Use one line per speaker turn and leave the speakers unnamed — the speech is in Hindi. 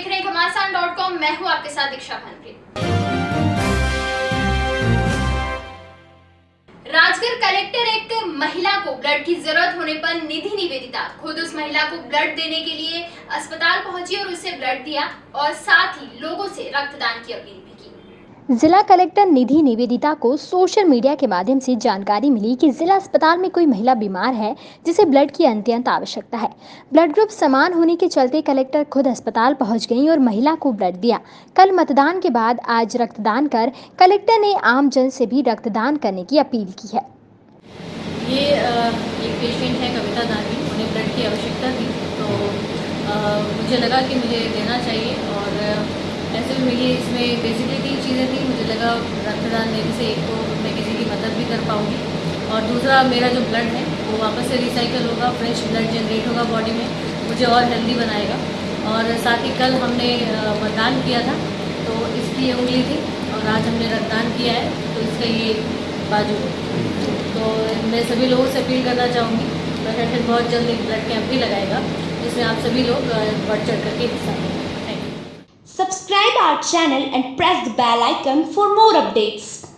देख रहे हैं घमासान डॉट कॉम। मैं हूँ आपके साथ दीक्षा भानप्रीत। राजगढ़ कलेक्टर एक महिला को ब्लड की ज़रूरत होने पर निधि निवेदिता खुद उस महिला को ब्लड देने के लिए अस्पताल पहुँची और उसे ब्लड दिया और साथ ही लोगों से रक्तदान की अपील भी की।
जिला कलेक्टर निधि निवेदिता को सोशल मीडिया के माध्यम से जानकारी मिली कि जिला अस्पताल में कोई महिला बीमार है, जिसे ब्लड की अत्यंत आवश्यकता है। ब्लड ग्रुप समान होने के चलते कलेक्टर खुद अस्पताल पहुँच गई और महिला को ब्लड दिया। कल मतदान के बाद आज रक्तदान कर कलेक्टर ने आम जन से भी रक्तदान करने की अपील की है।
ये एक पेशेंट है कविता दानी। उन्हें ब्लड की आवश्यकता थी। तो मुझे लगा कि मुझे देना चाहिए और ऐसे में ये इसमें। बेसिकली चीज़ें थी, मुझे लगा रक्तदान देने से एक तो मैं किसी की मदद भी कर पाऊँगी। और दूसरा, मेरा जो ब्लड है, वो वापस से रिसाइकल होगा फ्रेश ब्लड जनरेट होगा बॉडी में, मुझे और हेल्दी बनाएगा। और साथ ही कल हमने मतदान किया था तो इसकी ये उंगली थी, और आज हमने रक्तदान किया है तो इसका ये बाजू। तो मैं सभी लोगों से अपील करना चाहूँगी, प्रशासन बहुत जल्द एक ब्लड कैंप भी लगाएगा, जिसमें आप सभी लोग बढ़ चढ़ करके हिस्सा लें। Thank you
Subscribe our channel and press the bell icon for more updates.